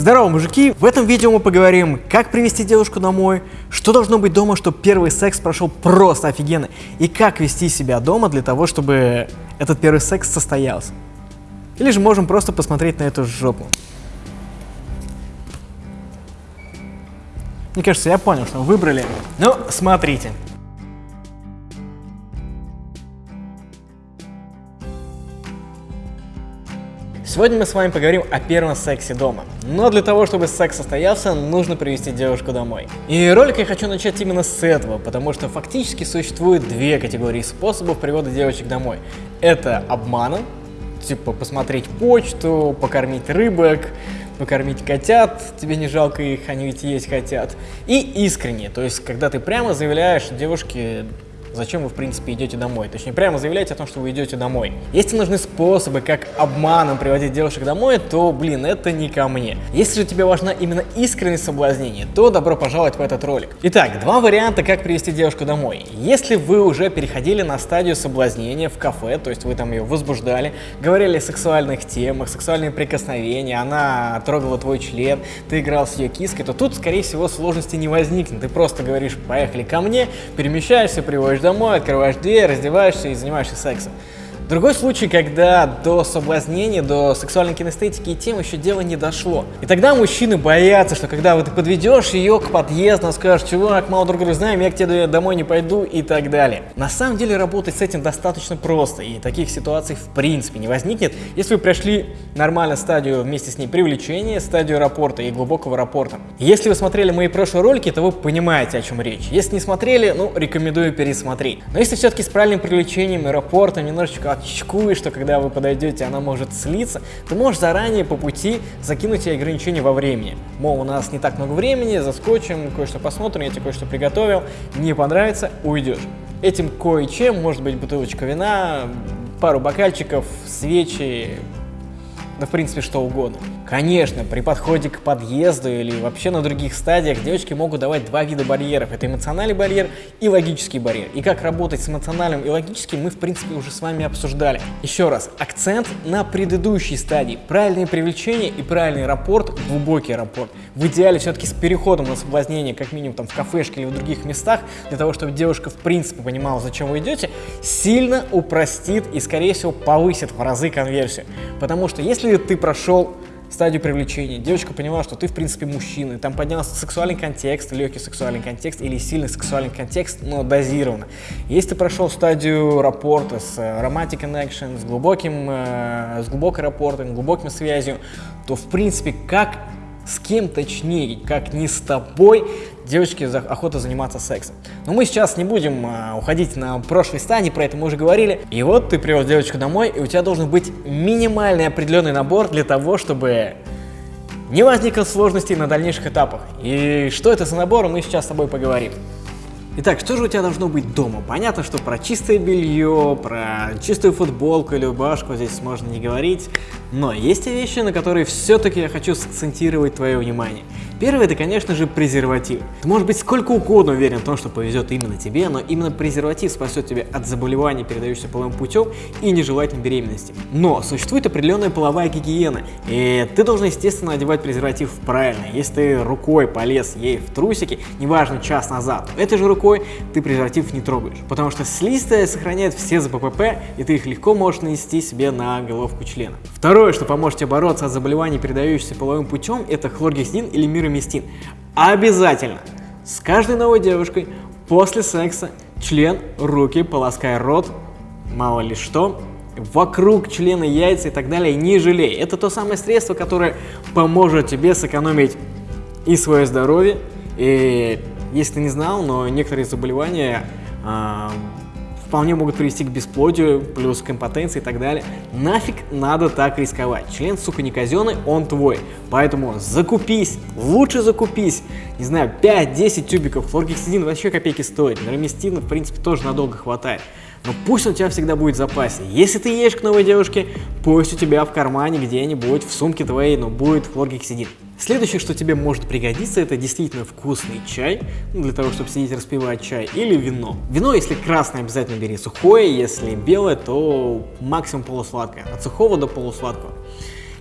Здорово, мужики! В этом видео мы поговорим, как привести девушку домой, что должно быть дома, чтобы первый секс прошел просто офигенно, и как вести себя дома для того, чтобы этот первый секс состоялся. Или же можем просто посмотреть на эту жопу. Мне кажется, я понял, что вы выбрали. Ну, смотрите. Сегодня мы с вами поговорим о первом сексе дома. Но для того, чтобы секс состоялся, нужно привести девушку домой. И ролик я хочу начать именно с этого, потому что фактически существует две категории способов привода девочек домой. Это обманом, типа посмотреть почту, покормить рыбок, покормить котят, тебе не жалко их, они ведь есть хотят. И искренне, то есть когда ты прямо заявляешь девушке, зачем вы, в принципе, идете домой. Точнее, прямо заявляете о том, что вы идете домой. Если нужны способы, как обманом приводить девушек домой, то, блин, это не ко мне. Если же тебе важна именно искренность соблазнения, то добро пожаловать в этот ролик. Итак, два варианта, как привести девушку домой. Если вы уже переходили на стадию соблазнения в кафе, то есть вы там ее возбуждали, говорили о сексуальных темах, сексуальные прикосновения, она трогала твой член, ты играл с ее киской, то тут, скорее всего, сложности не возникнет. Ты просто говоришь, поехали ко мне, перемещаешься, приводишь приходишь домой, открываешь дверь, раздеваешься и занимаешься сексом. Другой случай, когда до соблазнения, до сексуальной кинестетики и тем еще дело не дошло. И тогда мужчины боятся, что когда вот ты подведешь ее к подъезду, скажешь, чувак, мало друг друга знаем, я к тебе домой не пойду и так далее. На самом деле работать с этим достаточно просто, и таких ситуаций в принципе не возникнет, если вы прошли нормально стадию вместе с ней привлечения, стадию рапорта и глубокого рапорта. Если вы смотрели мои прошлые ролики, то вы понимаете, о чем речь. Если не смотрели, ну, рекомендую пересмотреть. Но если все-таки с правильным привлечением и рапортом немножечко чекуешь, что когда вы подойдете, она может слиться, ты можешь заранее по пути закинуть ей ограничения во времени. Мол, у нас не так много времени, заскочим, кое-что посмотрим, я тебе кое-что приготовил, не понравится, уйдешь. Этим кое-чем может быть бутылочка вина, пару бокальчиков, свечи, да в принципе что угодно. Конечно, при подходе к подъезду или вообще на других стадиях девочки могут давать два вида барьеров. Это эмоциональный барьер и логический барьер. И как работать с эмоциональным и логическим мы в принципе уже с вами обсуждали. Еще раз, акцент на предыдущей стадии. Правильное привлечение и правильный рапорт, глубокий рапорт. В идеале все-таки с переходом на соблазнение, как минимум там в кафешке или в других местах, для того, чтобы девушка в принципе понимала, зачем вы идете, сильно упростит и скорее всего повысит в разы конверсию. Потому что если если ты прошел стадию привлечения, девочка поняла, что ты, в принципе, мужчина, там поднялся сексуальный контекст, легкий сексуальный контекст или сильный сексуальный контекст, но дозированно. Если ты прошел стадию рапорта с э, romantic connection, с, глубоким, э, с глубокой рапортом, глубоким связью, то, в принципе, как с кем точнее, как не с тобой, девочки охота заниматься сексом. Но мы сейчас не будем а, уходить на прошлой стадии, про это мы уже говорили. И вот ты привез девочку домой, и у тебя должен быть минимальный определенный набор для того, чтобы не возникло сложностей на дальнейших этапах. И что это за набор, мы сейчас с тобой поговорим. Итак, что же у тебя должно быть дома? Понятно, что про чистое белье, про чистую футболку или рубашку здесь можно не говорить, но есть вещи, на которые все-таки я хочу сакцентировать твое внимание. Первое это, конечно же, презерватив. Ты можешь быть сколько угодно уверен в том, что повезет именно тебе, но именно презерватив спасет тебя от заболеваний, передающихся половым путем и нежелательной беременности. Но существует определенная половая гигиена, и ты должен, естественно, одевать презерватив правильно. Если ты рукой полез ей в трусики, неважно, час назад, этой же рукой ты презерватив не трогаешь, потому что слизистая сохраняет все ЗППП, и ты их легко можешь нанести себе на головку члена. Второе, что поможет тебе бороться от заболеваний, передающихся половым путем, это хлоргексидин или мир мироместин. Обязательно с каждой новой девушкой после секса член, руки, полоскай рот, мало ли что, вокруг члена, яйца и так далее, не жалей. Это то самое средство, которое поможет тебе сэкономить и свое здоровье, и если ты не знал, но некоторые заболевания а, вполне могут привести к бесплодию, плюс к импотенции и так далее. Нафиг надо так рисковать. Член, сука, не казенный, он твой. Поэтому закупись, лучше закупись. Не знаю, 5-10 тюбиков. Флоргексидин вообще копейки стоит. Нормистина, в принципе, тоже надолго хватает. Но пусть он у тебя всегда будет в запасе. Если ты едешь к новой девушке, пусть у тебя в кармане где-нибудь, в сумке твоей, но будет флоргексидин. Следующее, что тебе может пригодиться, это действительно вкусный чай, ну, для того, чтобы сидеть распивать чай, или вино. Вино, если красное, обязательно бери сухое, если белое, то максимум полусладкое, от сухого до полусладкого.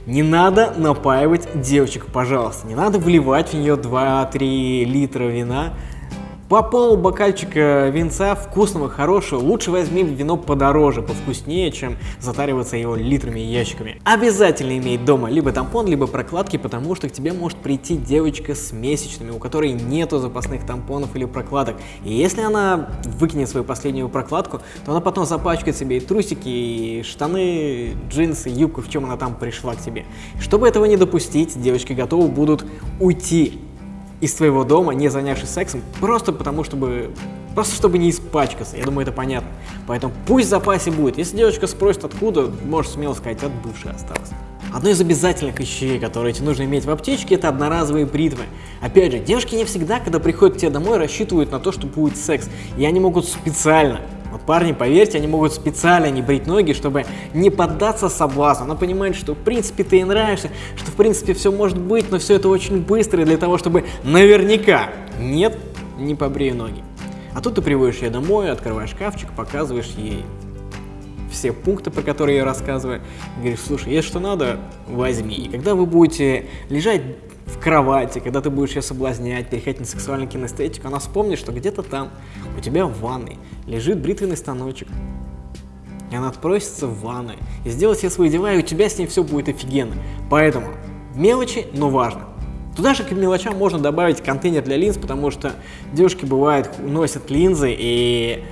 Не надо напаивать девочек, пожалуйста. Не надо вливать в нее 2-3 литра вина. По пол бокальчика винца вкусного, хорошего, лучше возьми вино подороже, повкуснее, чем затариваться его литрами и ящиками. Обязательно иметь дома либо тампон, либо прокладки, потому что к тебе может прийти девочка с месячными, у которой нету запасных тампонов или прокладок. И если она выкинет свою последнюю прокладку, то она потом запачкает себе и трусики, и штаны, джинсы, юбку, в чем она там пришла к тебе. Чтобы этого не допустить, девочки готовы будут уйти из твоего дома, не занявшись сексом, просто потому, чтобы Просто чтобы не испачкаться, я думаю, это понятно. Поэтому пусть в запасе будет. Если девочка спросит откуда, можешь смело сказать, от бывшей осталось. Одно из обязательных вещей, которые тебе нужно иметь в аптечке, это одноразовые бритвы. Опять же, девушки не всегда, когда приходят к тебе домой, рассчитывают на то, что будет секс. И они могут специально парни, поверьте, они могут специально не брить ноги, чтобы не поддаться соблазну. Она понимает, что в принципе ты ей нравишься, что в принципе все может быть, но все это очень быстро для того, чтобы наверняка нет, не побрею ноги. А тут ты приводишь ее домой, открываешь шкафчик, показываешь ей все пункты, про которые я рассказываю, говоришь, слушай, если что надо, возьми. И когда вы будете лежать кровати, когда ты будешь ее соблазнять, переходить на сексуальную кинестетику, она вспомнит, что где-то там, у тебя в ванной, лежит бритвенный станочек. И она отпросится в ванной и сделает все свои дела, и у тебя с ней все будет офигенно. Поэтому мелочи, но важно. Туда же к мелочам можно добавить контейнер для линз, потому что девушки бывают носят линзы и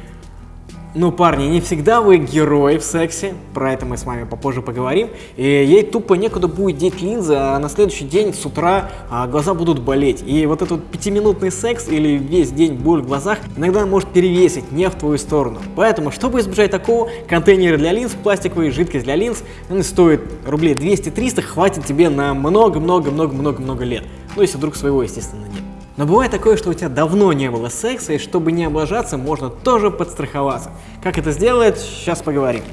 ну, парни, не всегда вы герой в сексе, про это мы с вами попозже поговорим. И ей тупо некуда будет деть линзы, а на следующий день с утра а, глаза будут болеть. И вот этот пятиминутный секс или весь день боль в глазах иногда может перевесить не в твою сторону. Поэтому, чтобы избежать такого, контейнеры для линз, пластиковые, жидкость для линз, они стоят рублей 200-300, хватит тебе на много-много-много-много-много лет. Ну, если вдруг своего, естественно, нет. Но бывает такое, что у тебя давно не было секса, и чтобы не облажаться, можно тоже подстраховаться. Как это сделать, сейчас поговорим.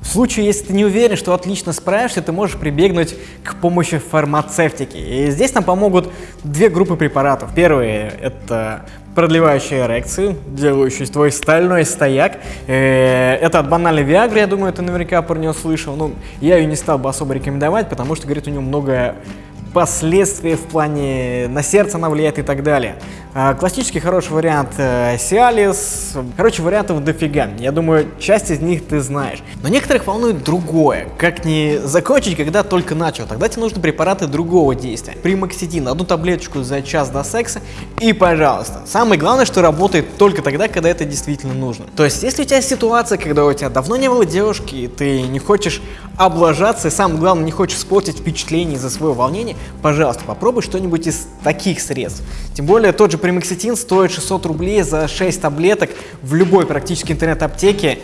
В случае, если ты не уверен, что отлично справишься, ты можешь прибегнуть к помощи фармацевтики. И здесь нам помогут две группы препаратов. Первые – это продлевающие эрекцию, делающие твой стальной стояк. Э, это от банальной Виагры, я думаю, ты наверняка про нее слышал. Ну, я ее не стал бы особо рекомендовать, потому что, говорит, у нее много последствия в плане на сердце она влияет и так далее. А, классический хороший вариант э, Cialis. Короче, вариантов дофига. Я думаю, часть из них ты знаешь. Но некоторых волнует другое. Как не закончить, когда только начал. Тогда тебе нужны препараты другого действия. Примоксидин, одну таблеточку за час до секса и пожалуйста. Самое главное, что работает только тогда, когда это действительно нужно. То есть, если у тебя ситуация, когда у тебя давно не было девушки, и ты не хочешь облажаться, и самое главное, не хочешь испортить впечатление из-за своего волнения, пожалуйста, попробуй что-нибудь из таких средств. Тем более, тот же примекситин стоит 600 рублей за 6 таблеток в любой практически интернет-аптеке.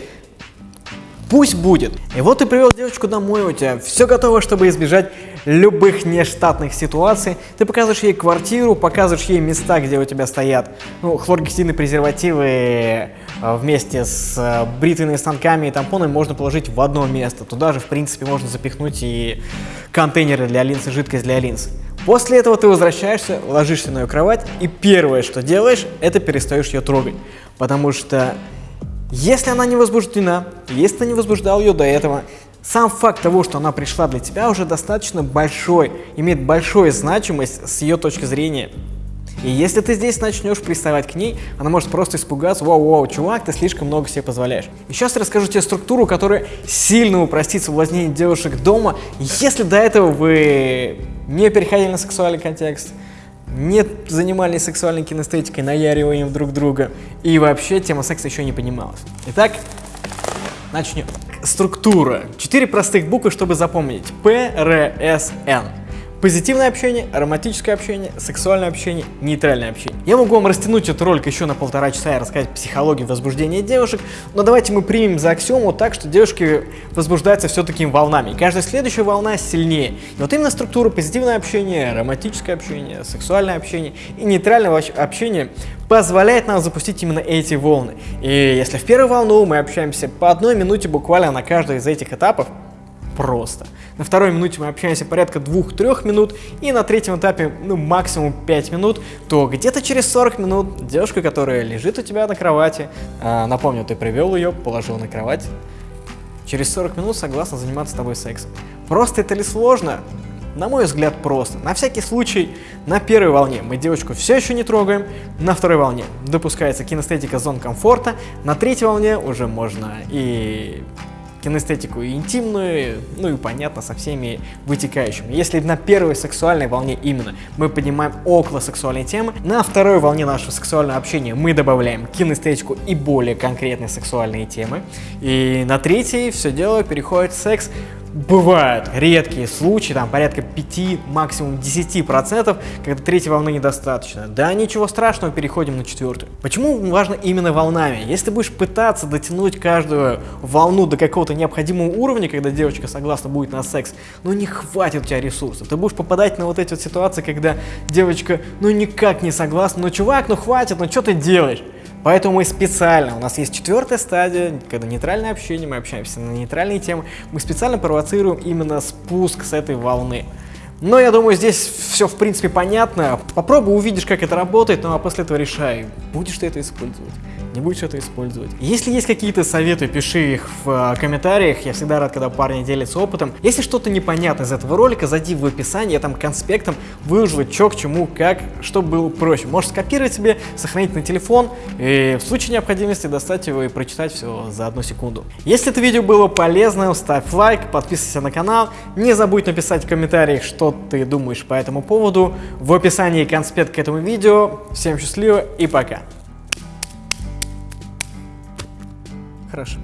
Пусть будет. И вот ты привел девочку домой, у тебя все готово, чтобы избежать любых нештатных ситуаций. Ты показываешь ей квартиру, показываешь ей места, где у тебя стоят ну, хлоргексидные презервативы э, вместе с э, бритвенными станками и тампонами можно положить в одно место. Туда же, в принципе, можно запихнуть и контейнеры для линз, и жидкость для линз. После этого ты возвращаешься, ложишься на ее кровать, и первое, что делаешь, это перестаешь ее трогать. Потому что если она не возбуждена, если ты не возбуждал ее до этого, сам факт того, что она пришла для тебя, уже достаточно большой, имеет большую значимость с ее точки зрения. И если ты здесь начнешь приставать к ней, она может просто испугаться, вау-вау, чувак, ты слишком много себе позволяешь. И сейчас я расскажу тебе структуру, которая сильно упростит соблазнение девушек дома, если до этого вы не переходили на сексуальный контекст, не занимались сексуальной кинестетикой, наяриванием друг друга, и вообще тема секса еще не понималась. Итак, начнем. Структура. Четыре простых буквы, чтобы запомнить. П, Р, С, Н. Позитивное общение, романтическое общение, сексуальное общение, нейтральное общение. Я могу вам растянуть этот ролик еще на полтора часа и рассказать психологию возбуждения девушек, но давайте мы примем за аксиому так, что девушки возбуждаются все такими волнами, и каждая следующая волна сильнее. И вот именно структура позитивное общение, романтическое общение, сексуальное общение и нейтральное общение позволяет нам запустить именно эти волны. И если в первую волну мы общаемся по одной минуте буквально на каждый из этих этапов, просто. На второй минуте мы общаемся порядка 2-3 минут, и на третьем этапе, ну, максимум 5 минут, то где-то через 40 минут девушка, которая лежит у тебя на кровати, э, напомню, ты привел ее, положил на кровать, через 40 минут согласна заниматься с тобой сексом. Просто это ли сложно? На мой взгляд, просто. На всякий случай, на первой волне мы девочку все еще не трогаем, на второй волне допускается кинестетика зон комфорта, на третьей волне уже можно и кинестетику и интимную, ну и понятно, со всеми вытекающими. Если на первой сексуальной волне именно мы поднимаем около сексуальной темы, на второй волне нашего сексуального общения мы добавляем кинестетику и более конкретные сексуальные темы, и на третьей все дело переходит в секс бывают редкие случаи, там порядка 5, максимум 10%, когда третьей волны недостаточно. Да, ничего страшного, переходим на четвертую. Почему важно именно волнами? Если ты будешь пытаться дотянуть каждую волну до какого-то необходимого уровня, когда девочка согласна будет на секс, ну не хватит у тебя ресурсов. Ты будешь попадать на вот эти вот ситуации, когда девочка ну никак не согласна, ну чувак, ну хватит, ну что ты делаешь? Поэтому мы специально, у нас есть четвертая стадия, когда нейтральное общение, мы общаемся на нейтральные темы, мы специально провоцируем именно спуск с этой волны. Но я думаю, здесь все в принципе понятно. Попробуй, увидишь, как это работает, ну а после этого решай, будешь ты это использовать не будешь это использовать. Если есть какие-то советы, пиши их в э, комментариях, я всегда рад, когда парни делятся опытом. Если что-то непонятно из этого ролика, зайди в описание, я там конспектом выложу, что к чему, как, чтобы было проще. Можешь скопировать себе, сохранить на телефон, и в случае необходимости достать его и прочитать все за одну секунду. Если это видео было полезным, ставь лайк, подписывайся на канал, не забудь написать в комментариях, что ты думаешь по этому поводу. В описании конспект к этому видео. Всем счастливо и пока! Хорошо.